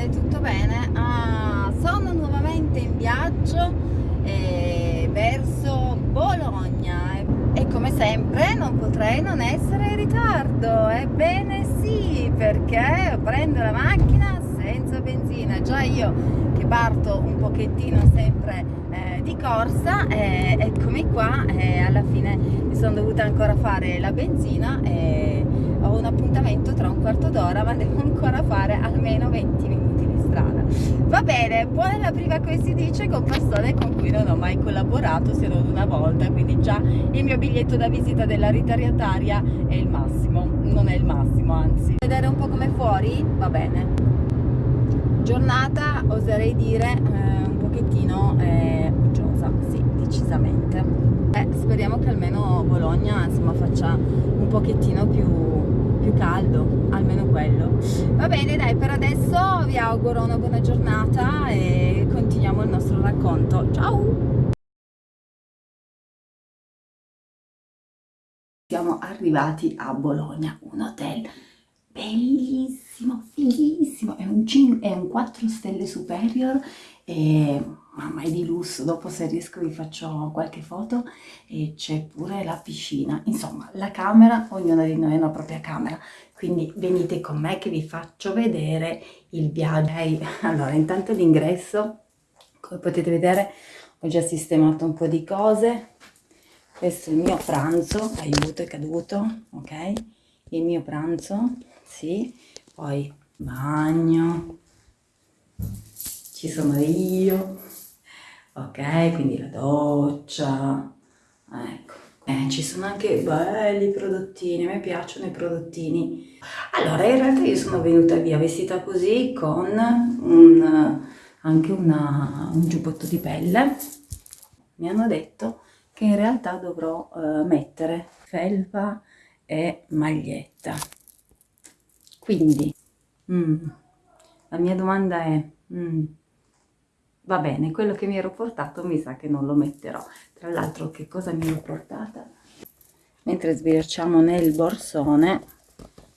bene, tutto bene. Ah, sono nuovamente in viaggio eh, verso Bologna e come sempre non potrei non essere in ritardo. Ebbene sì, perché prendo la macchina senza benzina. Già io che parto un pochettino sempre eh, di corsa, eh, eccomi qua, e alla fine mi sono dovuta ancora fare la benzina e ho un appuntamento tra un quarto d'ora ma devo ancora fare almeno 20 minuti va bene, buona la prima come si dice con persone con cui non ho mai collaborato se non una volta quindi già il mio biglietto da visita della ritariataria è il massimo non è il massimo anzi. Vedere un po' come fuori? Va bene. Giornata oserei dire eh, un pochettino eh, uggiosa sì decisamente. Eh, speriamo che almeno Bologna insomma faccia un pochettino più più caldo, almeno quello. Va bene, dai, per adesso vi auguro una buona giornata e continuiamo il nostro racconto. Ciao! Siamo arrivati a Bologna, un hotel bellissimo, fighissimo, è un, 5, è un 4 stelle superior e mamma è di lusso, dopo se riesco vi faccio qualche foto e c'è pure la piscina, insomma la camera, ognuna di noi ha una propria camera, quindi venite con me che vi faccio vedere il viaggio. Allora intanto l'ingresso, come potete vedere ho già sistemato un po' di cose, questo è il mio pranzo, aiuto è caduto, ok? Il mio pranzo, sì, poi bagno, ci sono io, ok? Quindi la doccia, ecco. Eh, ci sono anche belli prodottini, a me piacciono i prodottini. Allora, in realtà io sono venuta via vestita così con un, anche una, un giubbotto di pelle. Mi hanno detto che in realtà dovrò uh, mettere felpa e maglietta. Quindi, mm, la mia domanda è... Mm, va bene, quello che mi ero portato mi sa che non lo metterò. Tra l'altro che cosa mi ero portata? Mentre sbirciamo nel borsone,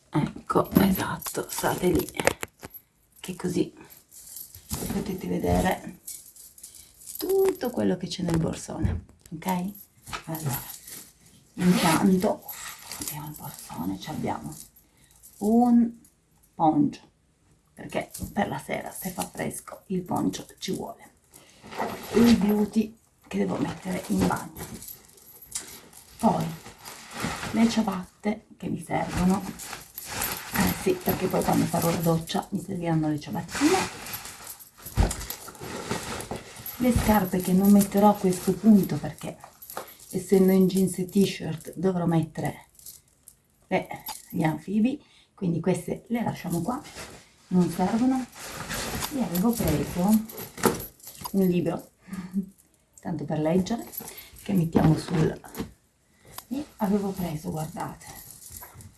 ecco, esatto, state lì, che così potete vedere tutto quello che c'è nel borsone, ok? Allora, intanto, abbiamo il borsone, abbiamo un poncio, perché per la sera se fa fresco il poncio ci vuole. Il beauty che devo mettere in bagno poi le ciabatte che mi servono. Eh sì perché poi quando farò la doccia mi serviranno le ciabattine. Le scarpe che non metterò a questo punto perché essendo in jeans e t-shirt dovrò mettere eh, gli anfibi. Quindi queste le lasciamo qua non servono? E avevo preso un libro tanto per leggere che mettiamo sul e avevo preso guardate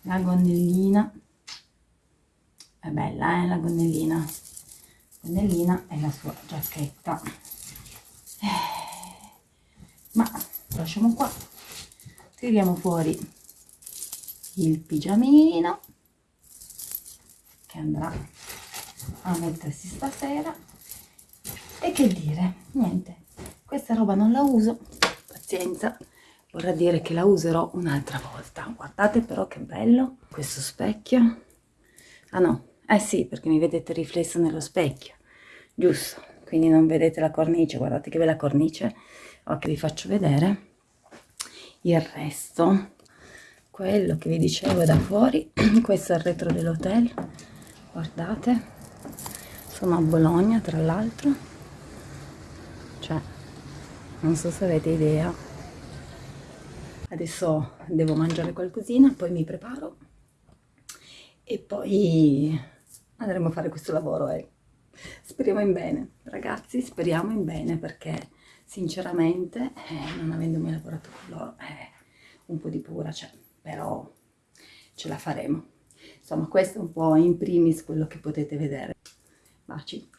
la gonnellina. È bella eh la gonnellina. Gonnellina e la sua giacchetta. Eh, ma lasciamo qua. Tiriamo fuori il pigiamino andrà a mettersi stasera. E che dire niente questa roba non la uso pazienza. Vorrà dire che la userò un'altra volta. Guardate però che bello questo specchio. Ah no eh sì perché mi vedete riflesso nello specchio giusto? Quindi non vedete la cornice guardate che bella cornice ok vi faccio vedere. Il resto quello che vi dicevo da fuori questo è il retro dell'hotel guardate. Sono a Bologna tra l'altro. Cioè non so se avete idea. Adesso devo mangiare qualcosina poi mi preparo. E poi andremo a fare questo lavoro e speriamo in bene. Ragazzi speriamo in bene perché sinceramente eh, non avendo mai lavorato con loro eh, un po' di paura c'è però ce la faremo insomma questo è un po' in primis quello che potete vedere Baci.